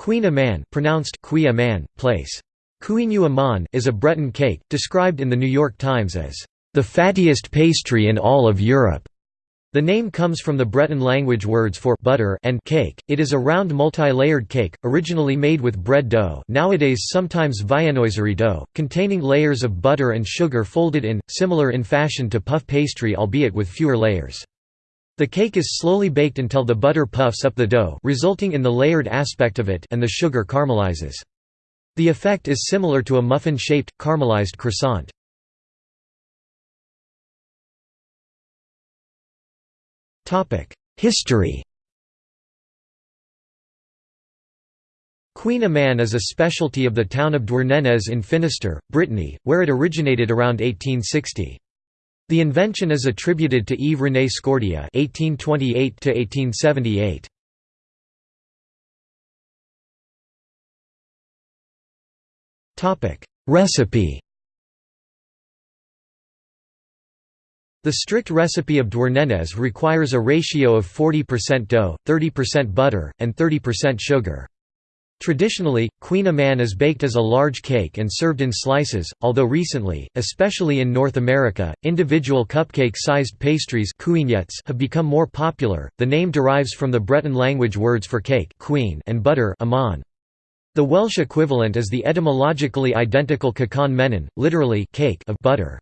Queen pronounced Qui place. Aman is a Breton cake, described in The New York Times as, "...the fattiest pastry in all of Europe." The name comes from the Breton language words for butter and cake. It is a round multi-layered cake, originally made with bread dough nowadays sometimes viennoiserie dough, containing layers of butter and sugar folded in, similar in fashion to puff pastry albeit with fewer layers. The cake is slowly baked until the butter puffs up the dough resulting in the layered aspect of it and the sugar caramelizes. The effect is similar to a muffin-shaped, caramelized croissant. History Kouign-amann is a specialty of the town of Douarnenez in Finistère, Brittany, where it originated around 1860. The invention is attributed to Yves René Scordia (1828–1878). Topic: Recipe. The strict recipe of Douarnenez requires a ratio of 40% dough, 30% butter, and 30% sugar. Traditionally, Kouign-amann is baked as a large cake and served in slices, although recently, especially in North America, individual cupcake-sized pastries have become more popular. The name derives from the Breton language words for cake kouign and butter amann. The Welsh equivalent is the etymologically identical cacan menon, literally cake of butter.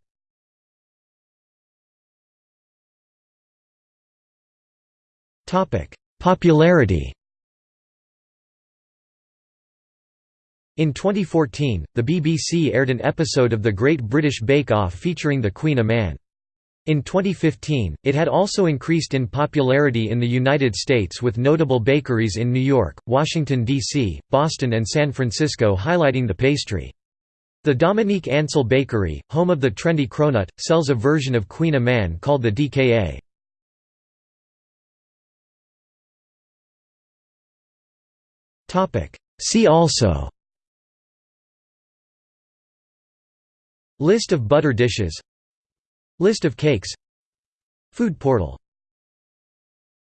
Popularity In 2014, the BBC aired an episode of The Great British Bake Off featuring the Kouign-amann. In 2015, it had also increased in popularity in the United States with notable bakeries in New York, Washington, D.C., Boston and San Francisco highlighting the pastry. The Dominique Ansel Bakery, home of the trendy cronut, sells a version of Kouign-amann called the DKA. See also List of butter dishes. List of cakes. Food portal